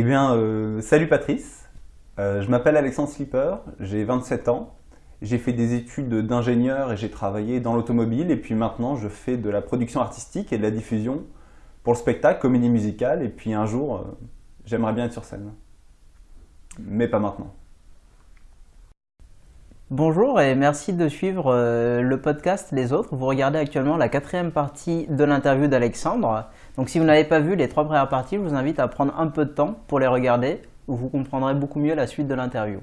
Eh bien, euh, salut Patrice. Euh, je m'appelle Alexandre Slipper, j'ai 27 ans. J'ai fait des études d'ingénieur et j'ai travaillé dans l'automobile. Et puis maintenant, je fais de la production artistique et de la diffusion pour le spectacle, comédie musicale. Et puis un jour, euh, j'aimerais bien être sur scène. Mais pas maintenant. Bonjour et merci de suivre euh, le podcast Les Autres. Vous regardez actuellement la quatrième partie de l'interview d'Alexandre. Donc si vous n'avez pas vu les trois premières parties, je vous invite à prendre un peu de temps pour les regarder. Vous comprendrez beaucoup mieux la suite de l'interview.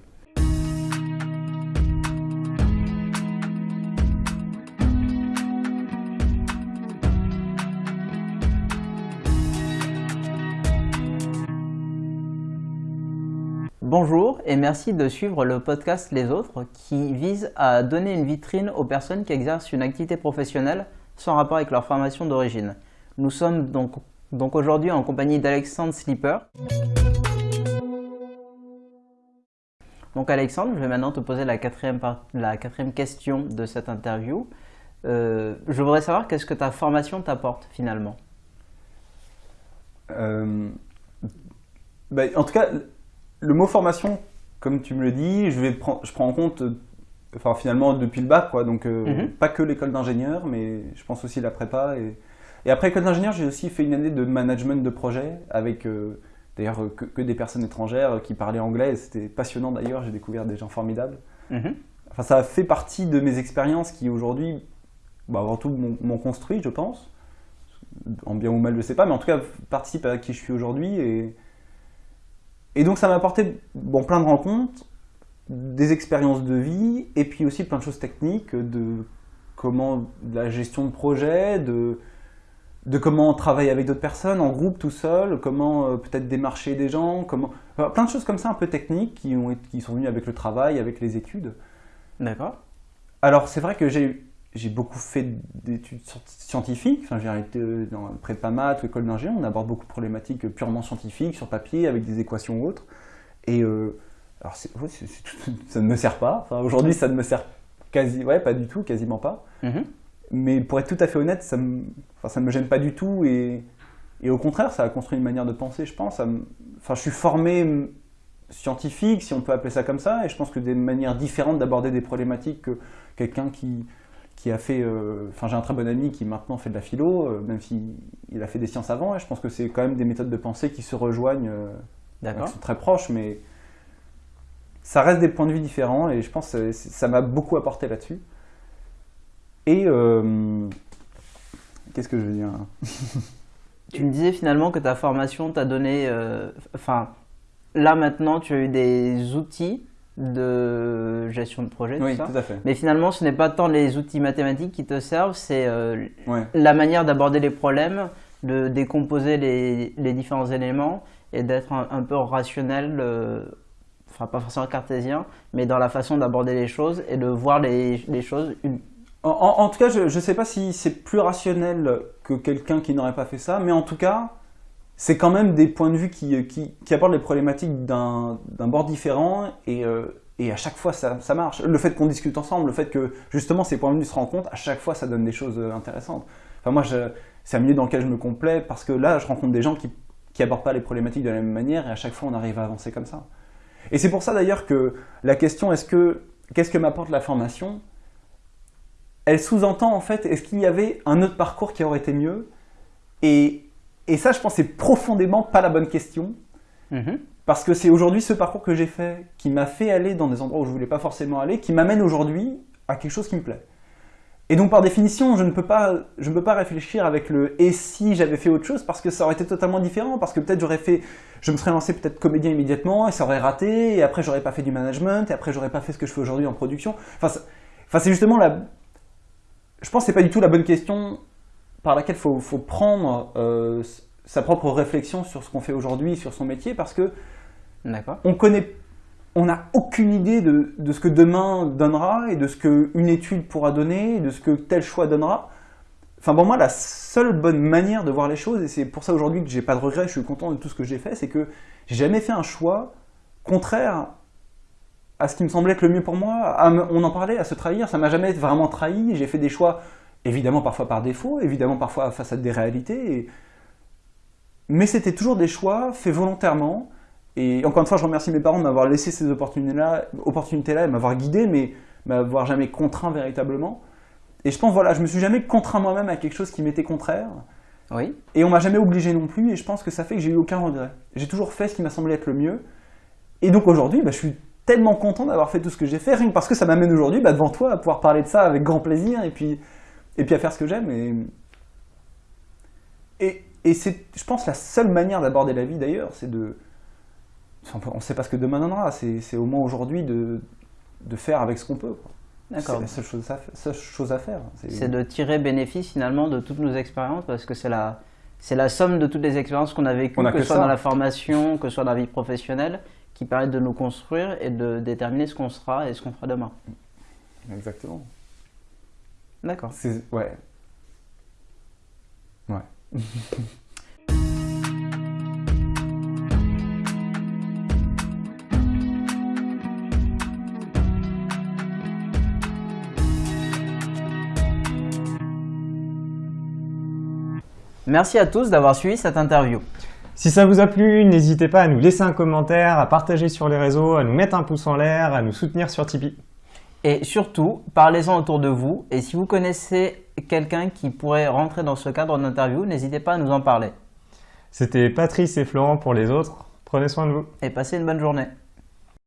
Bonjour et merci de suivre le podcast Les Autres qui vise à donner une vitrine aux personnes qui exercent une activité professionnelle sans rapport avec leur formation d'origine. Nous sommes donc, aujourd'hui en compagnie d'Alexandre Slipper. Donc Alexandre, je vais maintenant te poser la quatrième, question de cette interview. Euh, je voudrais savoir qu'est-ce que ta formation t'apporte finalement? Euh, ben, En tout cas, le mot formation, comme tu me le dis, je, vais je prends en compte, enfin finalement depuis le bac, quoi, donc euh, mhm. pas que l'école d'ingénieur, mais je pense aussi la prépa. Et, et après l'école d'ingénieur, j'ai aussi fait une année de management de projet avec euh, d'ailleurs que, des personnes étrangères qui parlaient anglais. C'était passionnant d'ailleurs, j'ai découvert des gens formidables. Mhm. Enfin, ça fait partie de mes expériences qui aujourd'hui, bah, avant tout, m'ont construit, je pense. En bien ou mal, je ne sais pas, mais en tout cas, participe à qui je suis aujourd'hui. Et, et donc ça m'a apporté bon, plein de rencontres, des expériences de vie, et puis aussi plein de choses techniques, de comment de la gestion de projet, de, de comment travailler avec d'autres personnes, en groupe, tout seul, comment euh, peut-être démarcher des gens, comment... plein de choses comme ça un peu techniques qui, ont, qui sont venues avec le travail, avec les études. D'accord. Alors c'est vrai que j'ai j'ai beaucoup fait d'études scientifiques. Enfin, j'ai été euh, dans prépa maths ou école d'ingénieur. On aborde beaucoup de problématiques purement scientifiques, sur papier, avec des équations ou autres. Et euh, alors, ça ne me sert pas. Enfin, aujourd'hui, ça ne me sert quasi, ouais, pas du tout, quasiment pas. Mm-hmm. Mais pour être tout à fait honnête, ça me, enfin, ça me gêne pas du tout. Et, et, au contraire, ça a construit une manière de penser, je pense. enfin, je suis formé scientifique, si on peut appeler ça comme ça, et je pense que des manières différentes d'aborder des problématiques que quelqu'un qui qui a fait. Euh, enfin, j'ai un très bon ami qui maintenant fait de la philo, euh, même s'il a fait des sciences avant. Et je pense que c'est quand même des méthodes de pensée qui se rejoignent, euh, qui sont très proches, mais ça reste des points de vue différents. Et je pense que ça m'a beaucoup apporté là-dessus. Et qu'est-ce que je veux dire Tu me disais finalement que ta formation t'a donné. Enfin, là maintenant, tu as eu des outils de gestion de projet, oui, tout, à fait. Mais finalement, ce n'est pas tant les outils mathématiques qui te servent, c'est euh, la manière d'aborder les problèmes, de décomposer les, les différents éléments et d'être un, peu rationnel, euh, enfin pas forcément cartésien, mais dans la façon d'aborder les choses et de voir les, les choses. En, en, tout cas, je ne sais pas si c'est plus rationnel que quelqu'un qui n'aurait pas fait ça, mais en tout cas, c'est quand même des points de vue qui, qui, qui abordent les problématiques d'un bord différent et, euh, et, à chaque fois ça, marche. Le fait qu'on discute ensemble, le fait que justement ces points de vue se rencontrent, à chaque fois ça donne des choses euh, intéressantes. Enfin moi c'est un milieu dans lequel je me complais parce que là je rencontre des gens qui n'abordent pas les problématiques de la même manière et à chaque fois on arrive à avancer comme ça. Et c'est pour ça d'ailleurs que la question est-ce que qu'est-ce que m'apporte la formation? Elle sous-entend en fait est-ce qu'il y avait un autre parcours qui aurait été mieux? Et et ça, je pense, c'est profondément pas la bonne question. Mhm. Parce que c'est aujourd'hui ce parcours que j'ai fait qui m'a fait aller dans des endroits où je voulais pas forcément aller, qui m'amène aujourd'hui à quelque chose qui me plaît. Et donc par définition, je ne peux pas, je ne peux pas réfléchir avec le et si j'avais fait autre chose parce que ça aurait été totalement différent, parce que peut-être j'aurais fait, je me serais lancé peut-être comédien immédiatement et ça aurait raté, et après j'aurais pas fait du management, et après j'aurais pas fait ce que je fais aujourd'hui en production. Enfin, enfin c'est justement la, je pense que c'est pas du tout la bonne question par laquelle il faut, prendre euh, sa propre réflexion sur ce qu'on fait aujourd'hui, sur son métier, parce que on connaît, on n'a aucune idée de, ce que demain donnera et de ce qu'une étude pourra donner, de ce que tel choix donnera. Enfin pour moi, la seule bonne manière de voir les choses, et c'est pour ça aujourd'hui que j'ai pas de regrets, je suis content de tout ce que j'ai fait, c'est que j'ai jamais fait un choix contraire à ce qui me semblait être le mieux pour moi. on en parlait, à se trahir, ça m'a jamais vraiment trahi. J'ai fait des choix évidemment parfois par défaut, évidemment parfois face à des réalités. Mais c'était toujours des choix faits volontairement, Et encore une fois, je remercie mes parents de m'avoir laissé ces opportunités-là, opportunités-là, de m'avoir guidé, mais m'avoir jamais contraint véritablement. Et je pense, voilà, je me suis jamais contraint moi-même à quelque chose qui m'était contraire. Oui. Et on m'a jamais obligé non plus, et je pense que ça fait que j'ai eu aucun regret. J'ai toujours fait ce qui m'a semblé être le mieux. Et donc aujourd'hui, bah, je suis tellement content d'avoir fait tout ce que j'ai fait, rien que parce que ça m'amène aujourd'hui bah, devant toi à pouvoir parler de ça avec grand plaisir et puis, et puis à faire ce que j'aime. Et, et, et c'est, je pense, la seule manière d'aborder la vie d'ailleurs, c'est de. On ne sait pas ce que demain donnera, c'est, au moins aujourd'hui de, de faire avec ce qu'on peut. C'est la seule chose à, seule chose à faire. C'est de tirer bénéfice finalement de toutes nos expériences parce que c'est la, c'est la somme de toutes les expériences qu'on a vécues, que, ce soit dans la formation, que ce soit dans la vie professionnelle, qui permettent de nous construire et de déterminer ce qu'on sera et ce qu'on fera demain. Exactement. D'accord. Ouais. Ouais. Merci à tous d'avoir suivi cette interview. Si ça vous a plu, n'hésitez pas à nous laisser un commentaire, à partager sur les réseaux, à nous mettre un pouce en l'air, à nous soutenir sur Tipeee. Et surtout, parlez-en autour de vous. Et si vous connaissez quelqu'un qui pourrait rentrer dans ce cadre d'interview, n'hésitez pas à nous en parler. C'était Patrice et Florent pour les autres. Prenez soin de vous. Et passez une bonne journée.